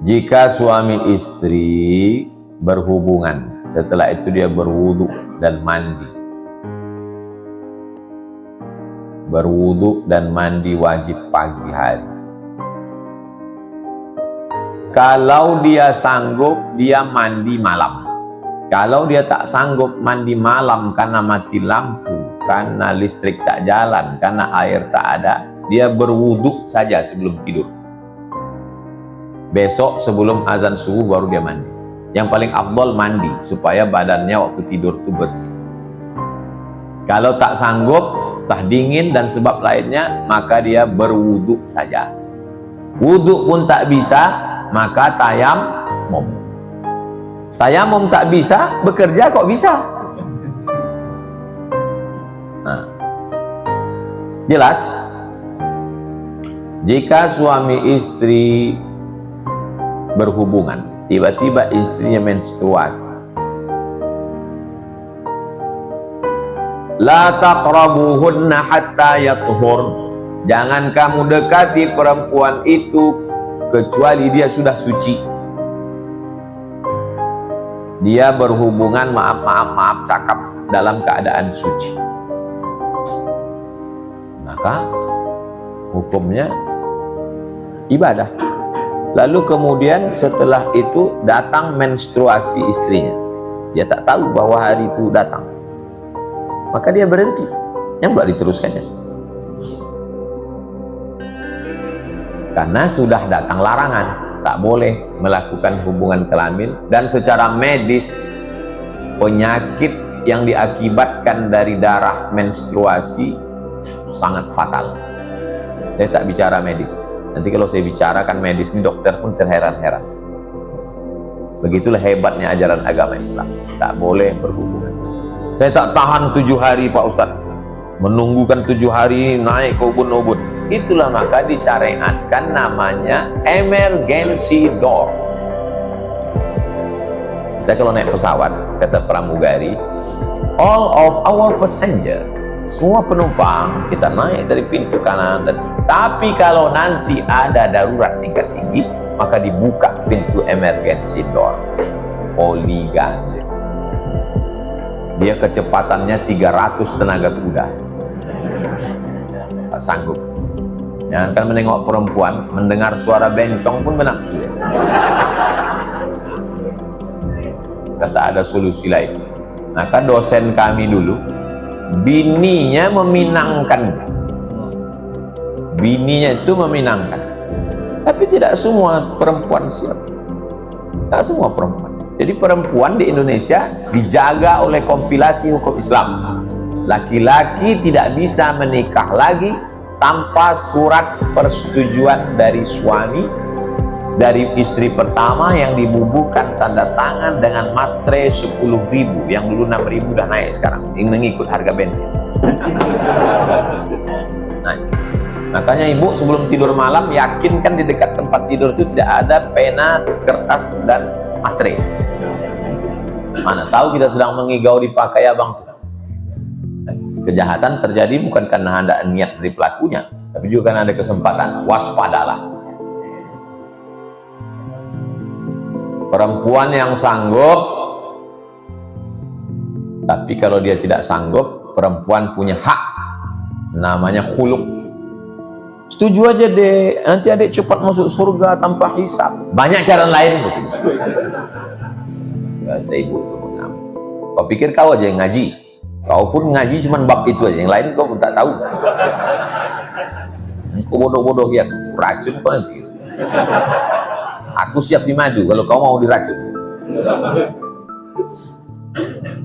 jika suami istri berhubungan setelah itu dia berwudu dan mandi. Berwudu dan mandi wajib pagi hari. Kalau dia sanggup dia mandi malam. Kalau dia tak sanggup mandi malam karena mati lampu karena listrik tak jalan karena air tak ada dia berwudu saja sebelum tidur besok sebelum azan subuh baru dia mandi. Yang paling afdol mandi supaya badannya waktu tidur itu bersih. Kalau tak sanggup tah dingin dan sebab lainnya maka dia berwudu saja. Wudu pun tak bisa maka tayamum. Tayamum tak bisa bekerja kok bisa? Nah. jelas? Jika suami istri berhubungan tiba-tiba istrinya menstruasi La taqrabuhunna hatta yathur. Jangan kamu dekati perempuan itu kecuali dia sudah suci. Dia berhubungan maaf maaf maaf cakap dalam keadaan suci. Maka hukumnya ibadah. Lalu kemudian setelah itu datang menstruasi istrinya. Dia tak tahu bahwa hari itu datang. Maka dia berhenti. Yang boleh diteruskannya. Karena sudah datang larangan tak boleh melakukan hubungan kelamin dan secara medis penyakit yang diakibatkan dari darah menstruasi sangat fatal. Saya tak bicara medis nanti kalau saya bicarakan medis ini dokter pun terheran-heran. Begitulah hebatnya ajaran agama Islam. Tak boleh berhubungan. Saya tak tahan tujuh hari Pak Ustadz menunggukan tujuh hari naik ke ubun-ubun. Itulah maka disyariatkan namanya emergency door. Kita kalau naik pesawat kata pramugari all of our passenger semua penumpang kita naik dari pintu kanan dan tapi kalau nanti ada darurat tingkat tinggi maka dibuka pintu emergency door. Poligan dia kecepatannya 300 tenaga kuda. Tak sanggup. Jangan kan menengok perempuan mendengar suara bencong pun menafsu ya. kata ada solusi lain. Maka dosen kami dulu bininya meminangkan. Bininya itu meminangkan. Tapi tidak semua perempuan siap. Tak semua perempuan. Jadi perempuan di Indonesia dijaga oleh kompilasi hukum Islam. Laki-laki tidak bisa menikah lagi tanpa surat persetujuan dari suami dari istri pertama yang dibubuhkan tanda tangan dengan matre 10 ribu yang dulu 6 ribu udah naik sekarang yang mengikut harga bensin nah, makanya ibu sebelum tidur malam yakinkan di dekat tempat tidur itu tidak ada pena, kertas dan matre Mana tahu kita sedang mengigau dipakai abang Kejahatan terjadi bukan karena anda niat dari pelakunya, tapi juga karena ada kesempatan. Waspadalah. Perempuan yang sanggup, tapi kalau dia tidak sanggup, perempuan punya hak. Namanya khuluk. Setuju aja deh, nanti adik cepat masuk surga tanpa hisap. Banyak cara lain. kata ibu itu kau pikir kau aja yang ngaji kau pun ngaji cuma bab itu aja yang lain kau pun tak tahu kau bodoh-bodoh ya racun kau nanti aku siap dimadu kalau kau mau diracun